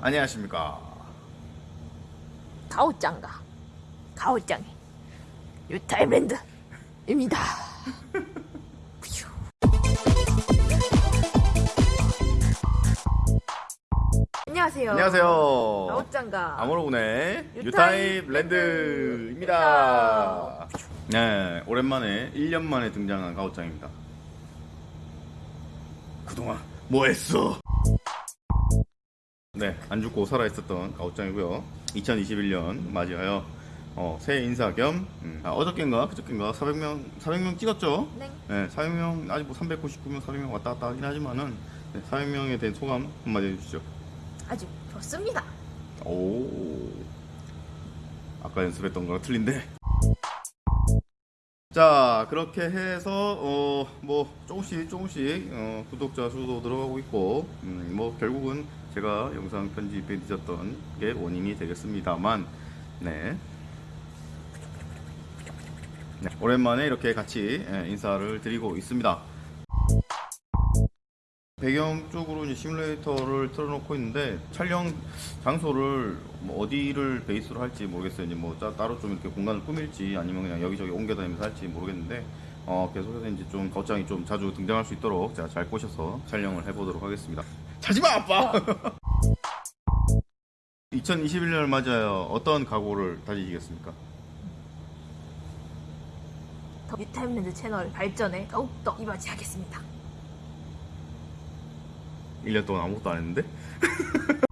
안녕하십니까. 가오짱가 가오짱이 유타임랜드입니다. 퓨. 안녕하세요. 안녕하세요. 가오짱가 아모로군의 유타입 유타입 랜드입니다. 네, 오랜만에 1년 만에 등장한 가오짱입니다. 그동안 뭐 했어? 네, 안 죽고 살아있었던 가오짱이고요. 2021년 맞이하여 어, 새해 인사 겸 음, 아, 어저께인가 그저께인가 400명 400명 찍었죠? 네. 네, 400명 아직 뭐 399명 400명 왔다 갔다 하긴 하지만은 네, 400명에 대한 소감 한마디 해주시죠. 아주 좋습니다. 오. 아까 연습했던 거랑 틀린데. 자, 그렇게 해서 어 뭐 조금씩 조금씩 어, 구독자 수도 들어가고 있고 음, 뭐 결국은 제가 영상 편집에 늦었던 게 원인이 되겠습니다만 네. 네, 오랜만에 이렇게 같이 예, 인사를 드리고 있습니다. 배경 쪽으로 이제 시뮬레이터를 틀어놓고 있는데 촬영 장소를 뭐 어디를 베이스로 할지 모르겠어요. 이제 뭐 따, 따로 좀 이렇게 공간을 꾸밀지 아니면 그냥 여기저기 옮겨다니면서 할지 모르겠는데 어 계속해서 이제 좀 거장이 좀 자주 등장할 수 있도록 제가 잘 꼬셔서 촬영을 해보도록 하겠습니다. 자지마 아빠. 2021년을 맞아요. 어떤 각오를 다지시겠습니까? 더 유타임랜드 채널 발전에 더욱더 이바지하겠습니다. 1년 동안 아무것도 안 했는데?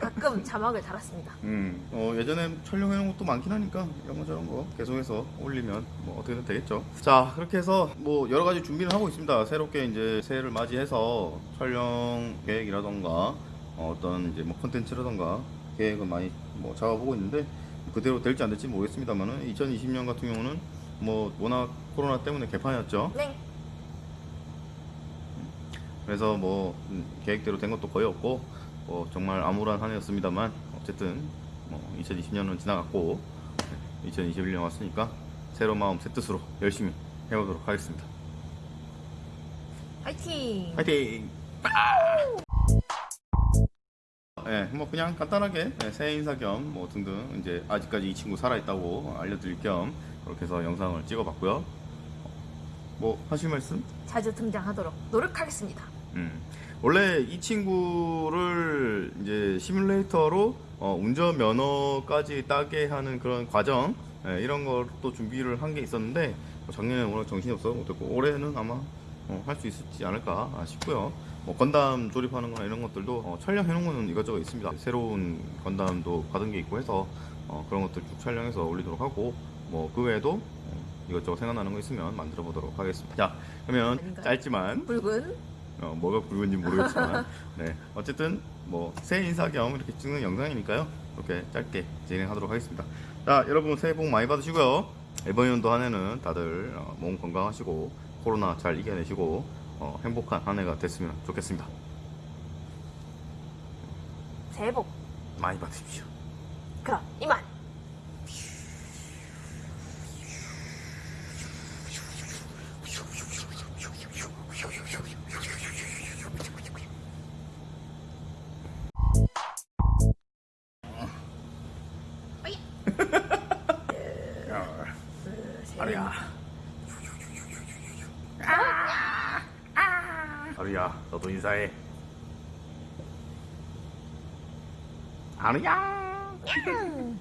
가끔 자막을 달았습니다. 음, 어, 예전에 촬영해놓은 것도 많긴 하니까 이런 거 저런 거 계속해서 올리면 뭐 어떻게든 되겠죠. 자, 그렇게 해서 뭐 여러 가지 준비를 하고 있습니다. 새롭게 이제 새해를 맞이해서 촬영 계획이라던가 어, 떤 이제 뭐 콘텐츠라던가 계획을 많이 뭐 잡아보고 있는데 그대로 될지 안 될지 모르겠습니다만은 2020년 같은 경우는 뭐 워낙 코로나 때문에 개판이었죠. 네. 그래서 뭐 음, 계획대로 된 것도 거의 없고 뭐 정말 암울한 한 해였습니다만 어쨌든 뭐 2020년은 지나갔고 2021년 왔으니까 새로운 마음 새 뜻으로 열심히 해보도록 하겠습니다. 화이팅! 파이팅! 예, 뭐 그냥 간단하게 예, 새해 인사 겸 뭐 등등 이제 아직까지 이 친구 살아있다고 알려드릴 겸 그렇게 해서 영상을 찍어봤고요. 뭐 하실 말씀? 자주 등장하도록 노력하겠습니다. 음. 원래 이 친구를 이제 시뮬레이터로 어, 운전 면허까지 따게 하는 그런 과정 예, 이런 것도 준비를 한 게 있었는데 뭐 작년에 워낙 정신이 없어서 못했고 올해는 아마 어, 할수 있을지 않을까 싶고요. 뭐 건담 조립하는 거나 이런 것들도 어, 촬영해 놓은 거는 이것저것 있습니다. 새로운 건담도 받은 게 있고 해서 어, 그런 것들 쭉 촬영해서 올리도록 하고 뭐 그 외에도 어, 이것저것 생각나는 거 있으면 만들어 보도록 하겠습니다. 자, 그러면 아닌가요? 짧지만 붉은? 어, 뭐가 굵은지 모르겠지만 네. 어쨌든 뭐 새해 인사 겸 이렇게 찍는 영상이니까요. 이렇게 짧게 진행하도록 하겠습니다. 자 여러분 새해 복 많이 받으시고요. 이번 연도 한 해는 다들 어, 몸 건강하시고 코로나 잘 이겨내시고 어, 행복한 한 해가 됐으면 좋겠습니다. 새해 복 많이 받으십시오. 그럼 이만 아리야 아리야 너도 인사해 아리야